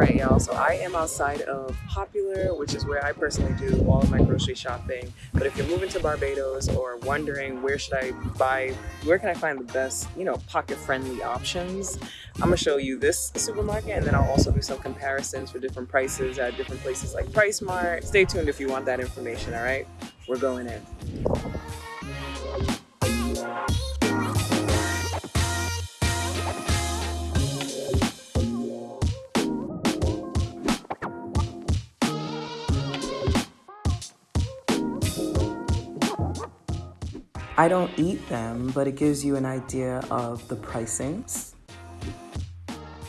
Alright y'all, so I am outside of Popular, which is where I personally do all of my grocery shopping. But if you're moving to Barbados or wondering where should I buy, where can I find the best, you know, pocket-friendly options, I'm gonna show you this supermarket and then I'll also do some comparisons for different prices at different places like PriceSmart. Stay tuned if you want that information, alright? We're going in. I don't eat them, but it gives you an idea of the pricings.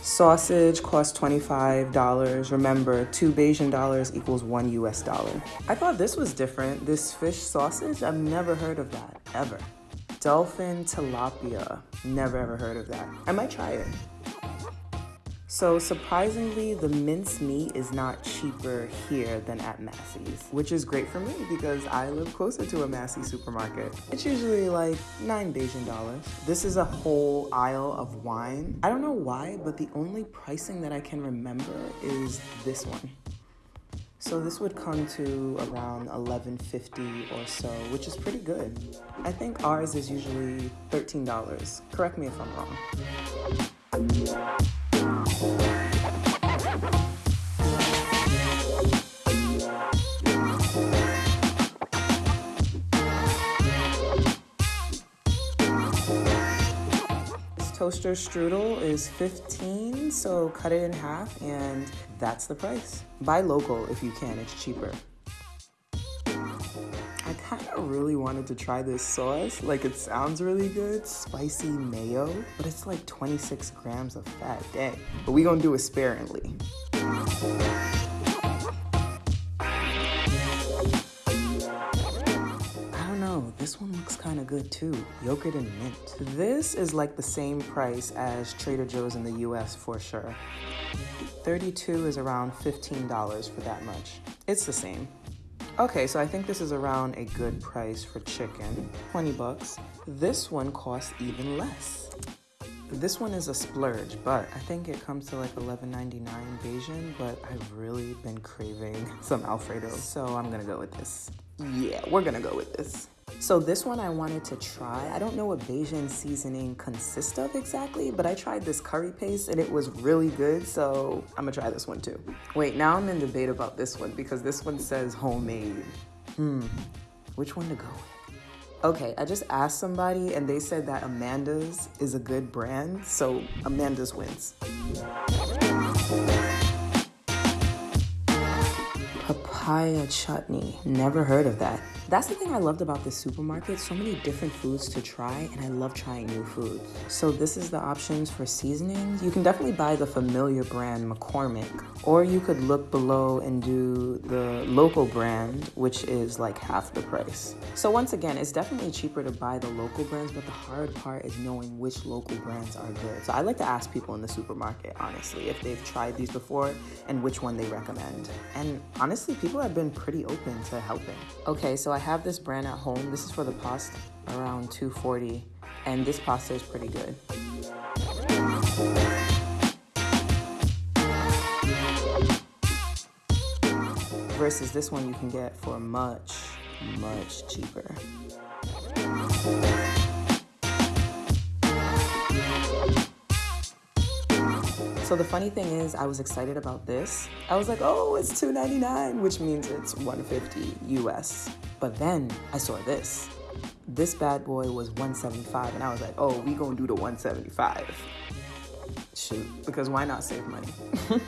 Sausage costs $25. Remember, two Bajan dollars equals one US dollar. I thought this was different. This fish sausage, I've never heard of that, ever. Dolphin tilapia, never ever heard of that. I might try it. So surprisingly, the minced meat is not cheaper here than at Massy's, which is great for me because I live closer to a Massy supermarket. It's usually like nine Bajan dollars. This is a whole aisle of wine. I don't know why, but the only pricing that I can remember is this one. So this would come to around 11.50 or so, which is pretty good. I think ours is usually $13. Correct me if I'm wrong. Toaster strudel is 15 so cut it in half and that's the price buy local if you can it's cheaper I kind of really wanted to try this sauce. Like it sounds really good, spicy mayo, but it's like 26 grams of fat, dang. But we gonna do it sparingly. This one looks kind of good too. Yogurt and mint. This is like the same price as Trader Joe's in the US for sure. 32 is around $15 for that much. It's the same. Okay, so I think this is around a good price for chicken, 20 bucks. This one costs even less. This one is a splurge, but I think it comes to like $11.99 Bajan, but I've really been craving some Alfredo, so I'm gonna go with this. Yeah, we're gonna go with this. So this one I wanted to try. I don't know what Bajan seasoning consists of exactly, but I tried this curry paste and it was really good, so I'm gonna try this one too. Wait, now I'm in debate about this one because this one says homemade. Hmm, which one to go with? Okay, I just asked somebody and they said that Amanda's is a good brand, so Amanda's wins. Papaya chutney, never heard of that. That's the thing I loved about this supermarket, so many different foods to try, and I love trying new foods. So this is the options for seasonings. You can definitely buy the familiar brand McCormick, or you could look below and do the local brand, which is like half the price. So once again, it's definitely cheaper to buy the local brands, but the hard part is knowing which local brands are good. So I like to ask people in the supermarket, honestly, if they've tried these before and which one they recommend. And honestly, people have been pretty open to helping. Okay, so I have this brand at home. This is for the pasta, around 240 and this pasta is pretty good. Versus this one you can get for much, much cheaper. So the funny thing is, I was excited about this. I was like, oh, it's $2.99, which means it's 150 US. But then I saw this. This bad boy was 175 and I was like, oh, we gonna do the 175. Shoot, because why not save money?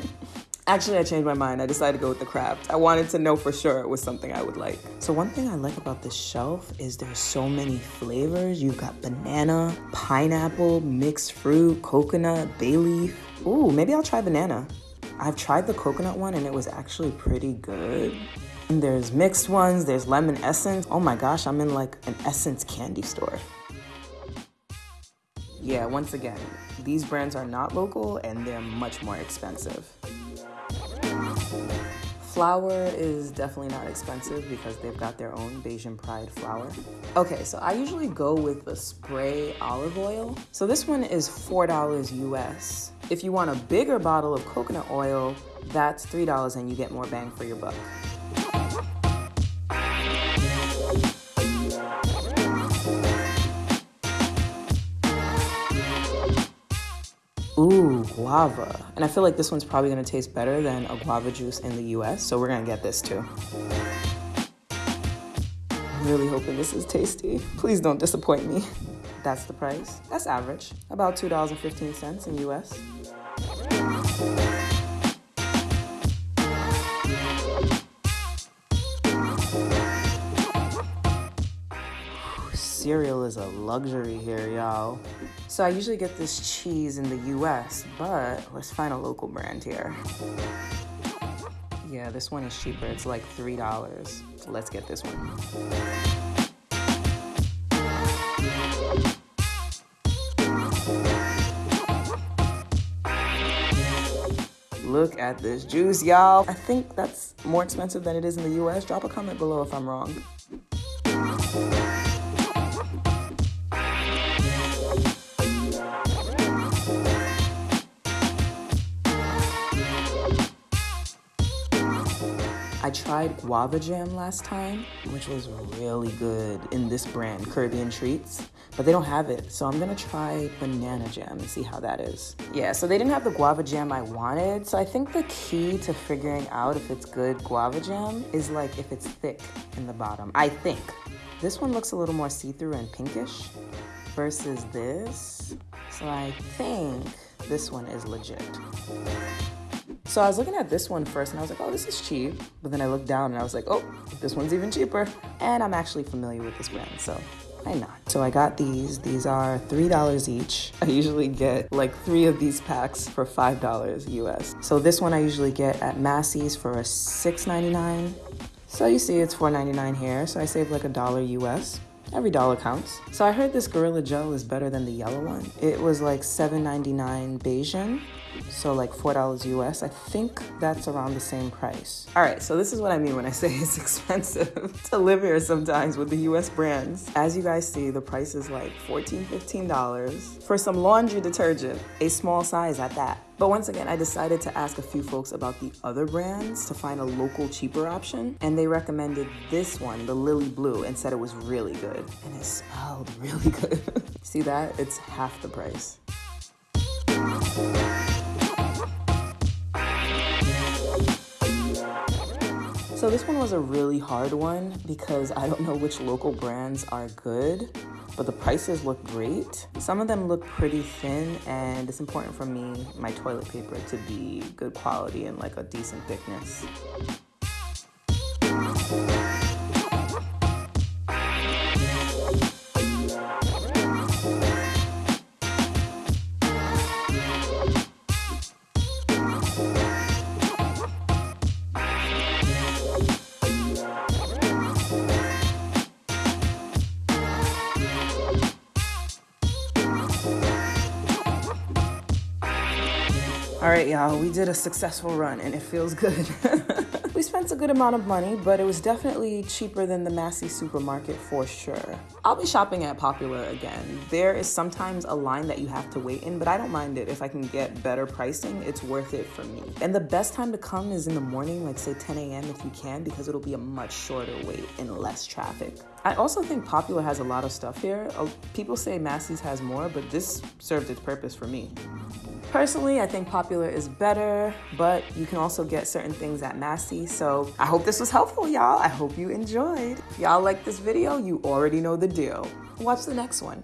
Actually, I changed my mind. I decided to go with the Kraft. I wanted to know for sure it was something I would like. So one thing I like about this shelf is there's so many flavors. You've got banana, pineapple, mixed fruit, coconut, bay leaf. Ooh, maybe I'll try banana. I've tried the coconut one and it was actually pretty good. And there's mixed ones, there's lemon essence. Oh my gosh, I'm in like an essence candy store. Yeah, once again, these brands are not local and they're much more expensive. Flour is definitely not expensive because they've got their own Bajan Pride flour. Okay, so I usually go with the spray olive oil. So this one is $4 US. If you want a bigger bottle of coconut oil, that's $3 and you get more bang for your buck. Ooh, guava. And I feel like this one's probably gonna taste better than a guava juice in the US, so we're gonna get this too. I'm really hoping this is tasty. Please don't disappoint me. That's the price. That's average. About $2.15 in US. Cereal is a luxury here, y'all. So I usually get this cheese in the US, but let's find a local brand here. Yeah, this one is cheaper. It's like $3. So let's get this one. Look at this juice, y'all. I think that's more expensive than it is in the US. Drop a comment below if I'm wrong. I tried guava jam last time, which was really good in this brand, Caribbean Treats, but they don't have it. So I'm gonna try banana jam and see how that is. Yeah, so they didn't have the guava jam I wanted. So I think the key to figuring out if it's good guava jam is like if it's thick in the bottom, I think. This one looks a little more see-through and pinkish versus this. So I think this one is legit. So I was looking at this one first and I was like, oh, this is cheap. But then I looked down and I was like, oh, this one's even cheaper. And I'm actually familiar with this brand, so why not? So I got these. These are $3 each. I usually get like three of these packs for $5 US. So this one I usually get at Massy's for a $6.99. So you see it's $4.99 here, so I save like a dollar US. Every dollar counts. So I heard this Gorilla Gel is better than the yellow one. It was like $7.99 Bajan so like $4 US. I think that's around the same price. All right, so this is what I mean when I say it's expensive to live here sometimes with the US brands. As you guys see, the price is like $14, $15 for some laundry detergent, a small size at that. But once again, I decided to ask a few folks about the other brands to find a local cheaper option, and they recommended this one, the Lily Blue, and said it was really good. And it smelled really good. See that? It's half the price. So this one was a really hard one because I don't know which local brands are good, but the prices look great. Some of them look pretty thin and it's important for me, my toilet paper to be good quality and like a decent thickness. All right, y'all, we did a successful run and it feels good. we spent a good amount of money, but it was definitely cheaper than the Massy supermarket for sure. I'll be shopping at Popular again. There is sometimes a line that you have to wait in, but I don't mind it. If I can get better pricing, it's worth it for me. And the best time to come is in the morning, like say 10 a.m. if you can, because it'll be a much shorter wait and less traffic. I also think Popular has a lot of stuff here. Uh, people say Massy's has more, but this served its purpose for me. Personally, I think Popular is better, but you can also get certain things at Massy. So I hope this was helpful, y'all. I hope you enjoyed. If y'all like this video, you already know the deal. Watch the next one.